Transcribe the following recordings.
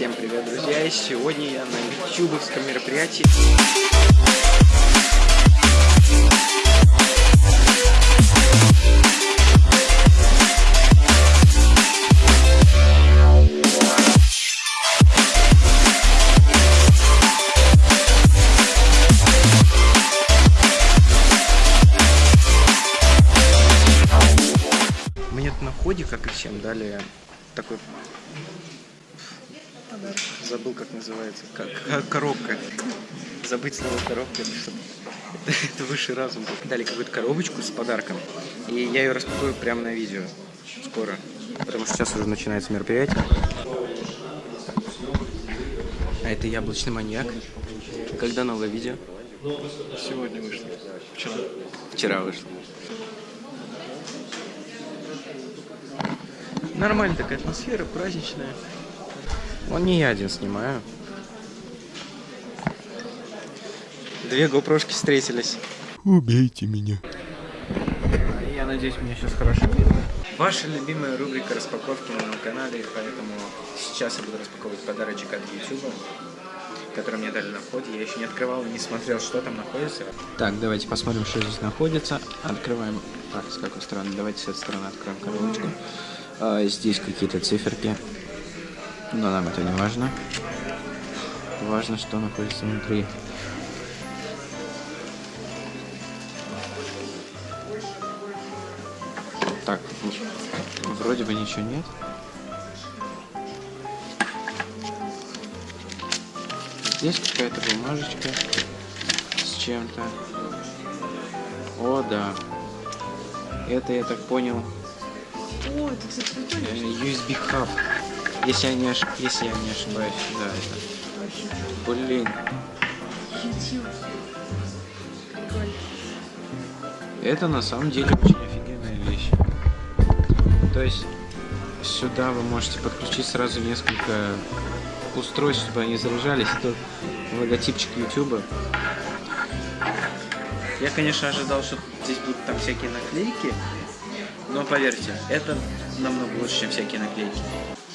Всем привет, друзья! Сегодня я на ютубовском мероприятии. Мне на ходе, как и всем, дали такой забыл, как называется. Как, как коробка. Забыть слово коробка, это что это, это высший разум. Дали какую-то коробочку с подарком. И я ее распакую прямо на видео. Скоро. Потому что сейчас уже начинается мероприятие. А это яблочный маньяк. Когда новое видео? Сегодня вышло. Вчера. Вчера вышло. Нормальная такая атмосфера, праздничная. Он не я один снимаю. Две гопрошки встретились. Убейте меня. Я надеюсь, меня сейчас хорошо видно. Ваша любимая рубрика распаковки на моем канале, поэтому сейчас я буду распаковывать подарочек от YouTube, который мне дали на входе. Я еще не открывал, не смотрел, что там находится. Так, давайте посмотрим, что здесь находится. Открываем. Так, с какой стороны? Давайте с этой стороны откроем коробочку. А, здесь какие-то циферки. Но нам это не важно. Важно, что находится внутри. Так, вроде бы ничего нет. Здесь какая-то бумажечка с чем-то. О, да. Это, я так понял, О, это, кстати, прикольно. Если я не. Если я не ошибаюсь, да, это. Блин, YouTube. Это на самом деле очень офигенная вещь. То есть сюда вы можете подключить сразу несколько устройств, чтобы они заряжались. Это логотипчик YouTube. Я, конечно, ожидал, что здесь будут там всякие наклейки, но поверьте, это намного лучше, чем всякие наклейки.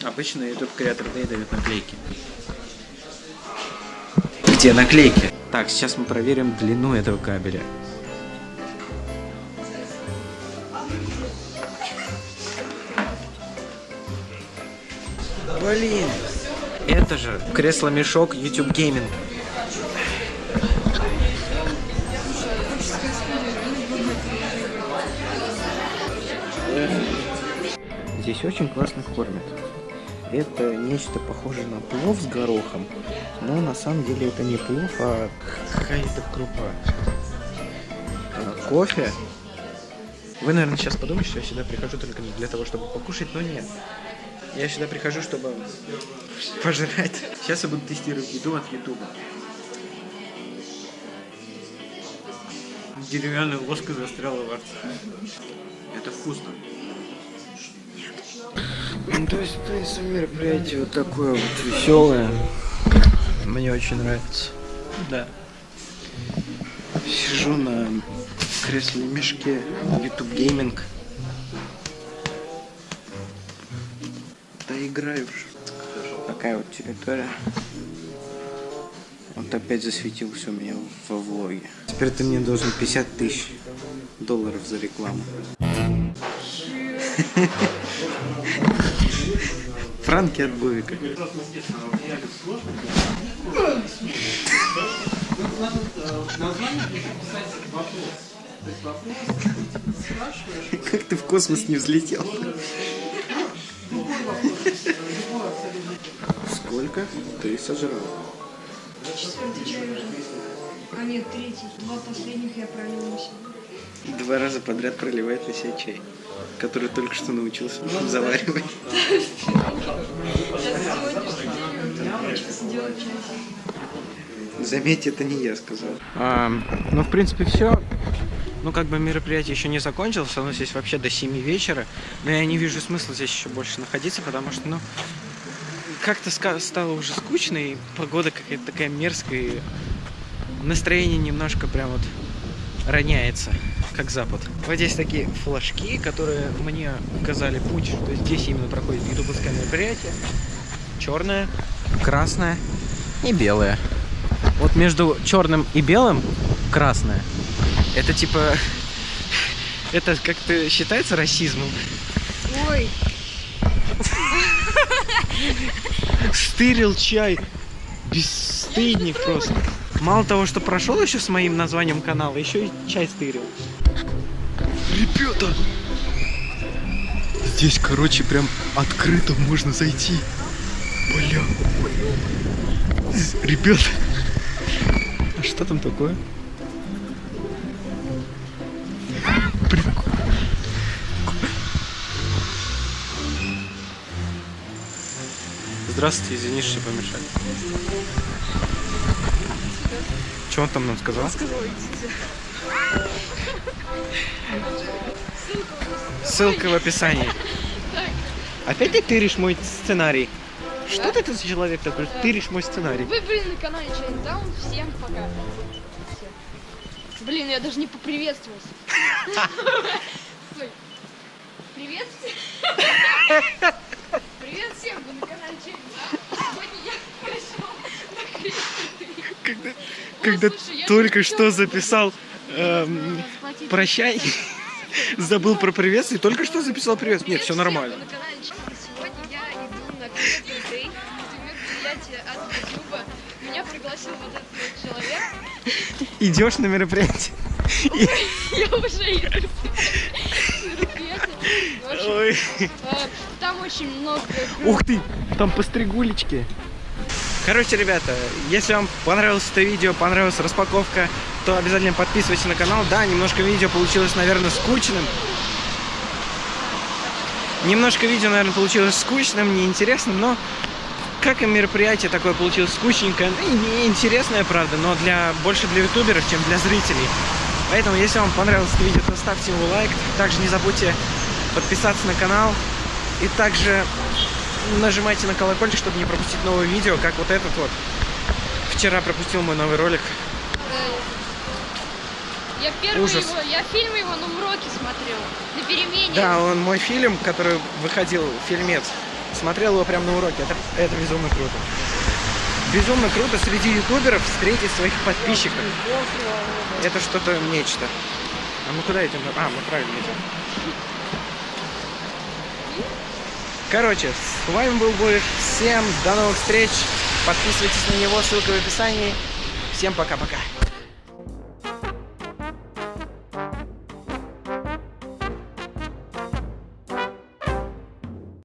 Обычно YouTube Creator Day дают наклейки. Где наклейки? Так, сейчас мы проверим длину этого кабеля. Блин! Это же кресло-мешок YouTube Gaming. Здесь очень классно кормят. Это нечто похожее на плов с горохом, но на самом деле это не плов, а какая-то крупа. А, кофе. Вы, наверное, сейчас подумаете, что я сюда прихожу только для того, чтобы покушать, но нет. Я сюда прихожу, чтобы пожрать. Сейчас я буду тестировать еду от Ютуба. Деревянная ложка застряла во рту. Это вкусно. Ну, то есть, в принципе, мероприятие вот такое вот веселое. Мне очень нравится. Да. Сижу на кресле мешке YouTube Gaming. Да играю уже. Такая вот территория. Вот опять засветился у меня во влоге. Теперь ты мне должен 50 тысяч долларов за рекламу. Франки от Бувика. Как ты в космос не взлетел? Сколько ты сожрал? Четвертый чай уже. А нет, третий. Два последних я пролил на себя. Два раза подряд проливает на себя чай, который только что научился заваривать. Сделать чай. Заметьте, это не я сказал. ну, в принципе, все. Ну, как бы мероприятие еще не закончилось, оно здесь вообще до 7 вечера. Но я не вижу смысла здесь еще больше находиться, потому что, ну, как-то стало уже скучно, и погода какая-то такая мерзкая, и настроение немножко прям вот роняется, как запад. Вот здесь такие флажки, которые мне указали путь, что здесь именно проходит ютубовское мероприятие. Черное, красное и белое. Вот между черным и белым красное. Это типа... Это как-то считается расизмом? Ой, Стырил чай. Бесстыдник просто. Мало того, что прошел еще с моим названием канала, еще и чай стырил. Ребята! Здесь, короче, прям открыто можно зайти. Бля. Ребята, А что там такое? прикол. Здравствуйте, извини, что помешали. Что он там нам сказал? Ссылка в описании. Опять ты тыришь мой сценарий. Что ты тут за человек такой? Тыришь мой сценарий. Вы, блин, на канале Чайнтаун. Всем пока. Блин, я даже не поприветствовался. Стой. Привет всем. Привет всем, вы на канале Чайнтаун. Сегодня я пришел на крестный. Когда, когда только что записал эм. Прощай, забыл про приветствие, только что записал привет. Нет, все нормально. Идешь на мероприятие. Я уже общем, Ой. Там очень много... Ух ты, там постригулечки. Короче, ребята, если вам понравилось это видео, понравилась распаковка, то обязательно подписывайтесь на канал. Да, немножко видео получилось, наверное, скучным. Немножко видео, наверное, получилось скучным, неинтересным, но как и мероприятие такое получилось скучненькое, ну, и неинтересное, правда, но для больше для ютуберов, чем для зрителей. Поэтому, если вам понравилось это видео, то ставьте ему лайк. Также не забудьте подписаться на канал. И также нажимайте на колокольчик, чтобы не пропустить новые видео, как вот этот вот. Вчера пропустил мой новый ролик. Я первый Ужас. его, я фильм его на уроке смотрел, на перемене. Да, он мой фильм, который выходил, фильмец. Смотрел его прямо на уроке. Это, это безумно круто. Безумно круто среди ютуберов встретить своих подписчиков. Это что-то нечто. А мы куда идем? А, мы правильно идем. Короче, с вами был Бурик. Всем до новых встреч. Подписывайтесь на него, ссылка в описании. Всем пока-пока.